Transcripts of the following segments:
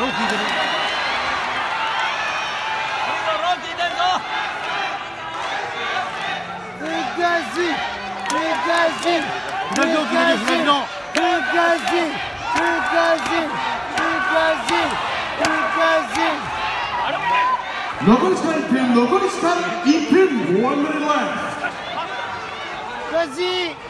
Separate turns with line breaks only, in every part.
ローティー
で
ね
Fugazi! Fugazi!
Fugazi!
Fugazi! Fugazi! Fugazi! Fugazi!
残り時間1分残り時間1分 One minute left ガジー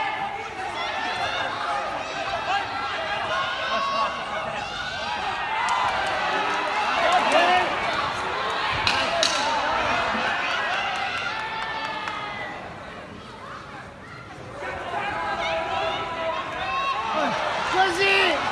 Così!